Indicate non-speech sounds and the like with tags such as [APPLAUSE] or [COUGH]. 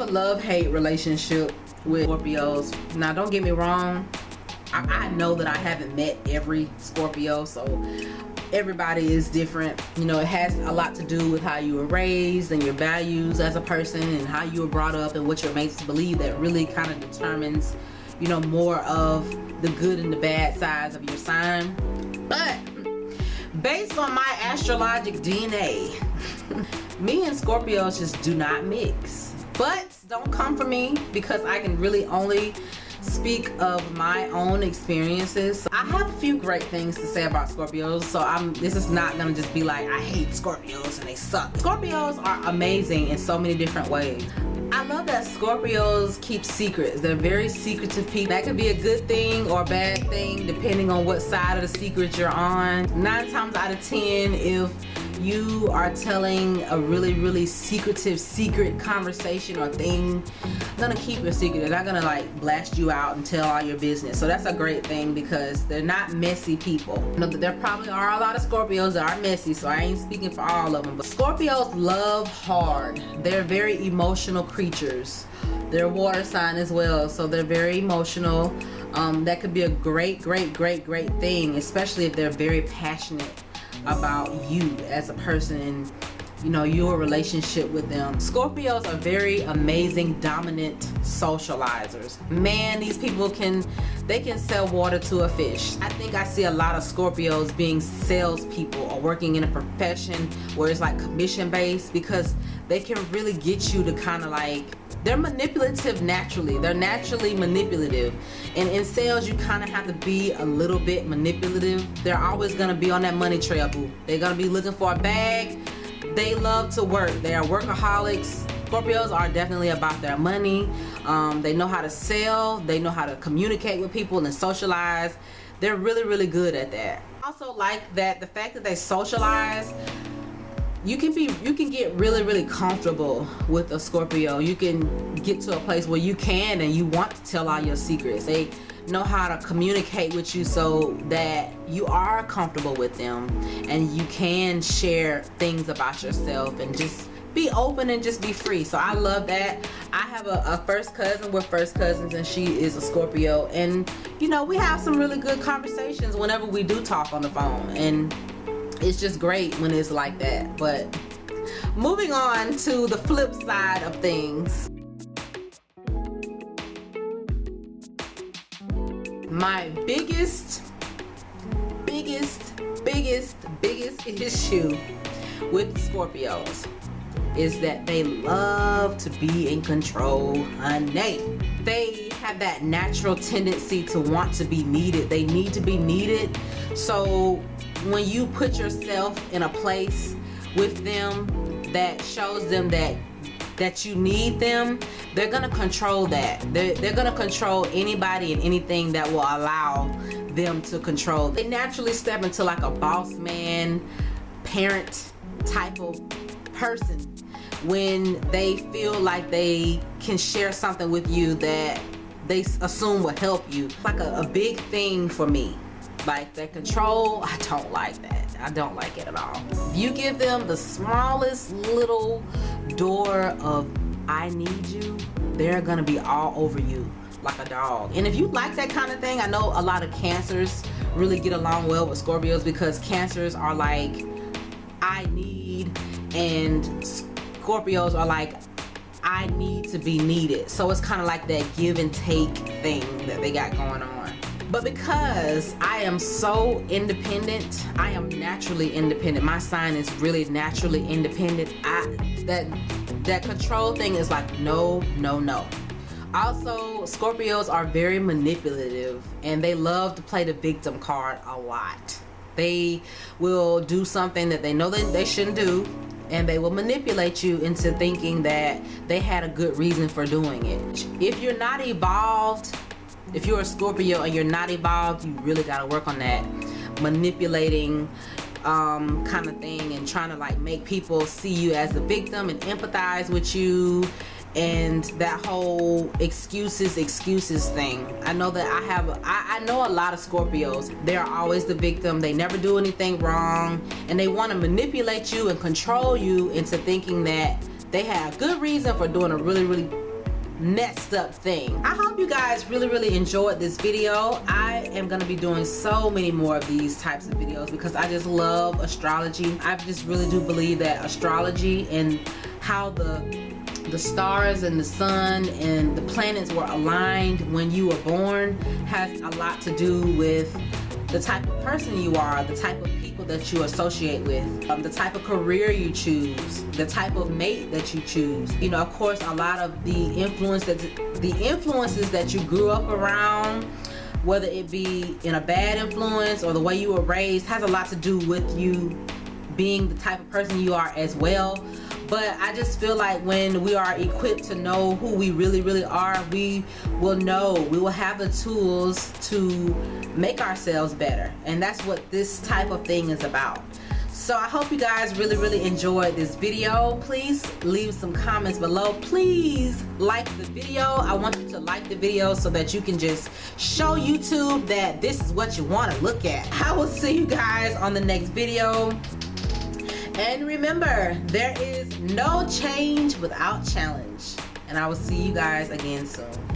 have a love-hate relationship with Scorpios. Now, don't get me wrong. I, I know that I haven't met every Scorpio, so everybody is different you know it has a lot to do with how you were raised and your values as a person and how you were brought up and what you're made to believe that really kind of determines you know more of the good and the bad sides of your sign but based on my astrologic DNA [LAUGHS] me and Scorpios just do not mix but don't come for me because I can really only speak of my own experiences. I have a few great things to say about Scorpios, so I'm this is not gonna just be like I hate Scorpios and they suck. Scorpios are amazing in so many different ways. I love that Scorpios keep secrets. They're very secretive people. That could be a good thing or a bad thing depending on what side of the secret you're on. Nine times out of ten, if you are telling a really really secretive secret conversation or thing they're gonna keep your secret. They're not gonna like blast you out and tell all your business. So that's a great thing because they're not messy people. There probably are a lot of Scorpios that are messy so I ain't speaking for all of them but Scorpios love hard. They're very emotional creatures. They're water sign as well so they're very emotional. Um, that could be a great great great great thing especially if they're very passionate about you as a person you know your relationship with them. Scorpios are very amazing dominant socializers. Man these people can they can sell water to a fish. I think i see a lot of scorpios being salespeople or working in a profession where it's like commission based because they can really get you to kind of like they're manipulative naturally. They're naturally manipulative. And in sales you kind of have to be a little bit manipulative. They're always going to be on that money trail boo. They're going to be looking for a bag they love to work. They are workaholics. Scorpios are definitely about their money. Um, they know how to sell. They know how to communicate with people and socialize. They're really really good at that. Also like that the fact that they socialize you can be you can get really really comfortable with a Scorpio. You can get to a place where you can and you want to tell all your secrets. They know how to communicate with you so that you are comfortable with them and you can share things about yourself and just be open and just be free. So I love that. I have a, a first cousin. We're first cousins and she is a Scorpio. And you know we have some really good conversations whenever we do talk on the phone. And it's just great when it's like that but moving on to the flip side of things. My biggest biggest biggest biggest issue with Scorpios is that they love to be in control honey. They have that natural tendency to want to be needed. They need to be needed. So when you put yourself in a place with them that shows them that that you need them they're gonna control that. They're, they're gonna control anybody and anything that will allow them to control. They naturally step into like a boss man parent type of person when they feel like they can share something with you that they assume will help you. Like a, a big thing for me like that control i don't like that. I don't like it at all. If you give them the smallest little door of i need you they're gonna be all over you like a dog. And if you like that kind of thing i know a lot of cancers really get along well with scorpios because cancers are like i need and scorpios are like i need to be needed. So it's kind of like that give and take thing that they got going on but because I am so independent I am naturally independent. My sign is really naturally independent. I that that control thing is like no no no. Also Scorpios are very manipulative and they love to play the victim card a lot. They will do something that they know that they shouldn't do and they will manipulate you into thinking that they had a good reason for doing it. If you're not evolved if you're a Scorpio and you're not evolved you really got to work on that manipulating um, kind of thing and trying to like make people see you as the victim and empathize with you and that whole excuses excuses thing. I know that I have I, I know a lot of Scorpios. They're always the victim. They never do anything wrong. And they want to manipulate you and control you into thinking that they have good reason for doing a really really messed up thing. I hope you guys really, really enjoyed this video. I am gonna be doing so many more of these types of videos because I just love astrology. I just really do believe that astrology and how the the stars and the sun and the planets were aligned when you were born has a lot to do with the type of person you are, the type of people that you associate with, um, the type of career you choose, the type of mate that you choose. You know, of course, a lot of the influence that the influences that you grew up around, whether it be in a bad influence or the way you were raised, has a lot to do with you being the type of person you are as well but I just feel like when we are equipped to know who we really really are we will know. We will have the tools to make ourselves better. And that's what this type of thing is about. So I hope you guys really really enjoyed this video. Please leave some comments below. Please like the video. I want you to like the video so that you can just show YouTube that this is what you want to look at. I will see you guys on the next video and remember, there is no change without challenge. And I will see you guys again soon.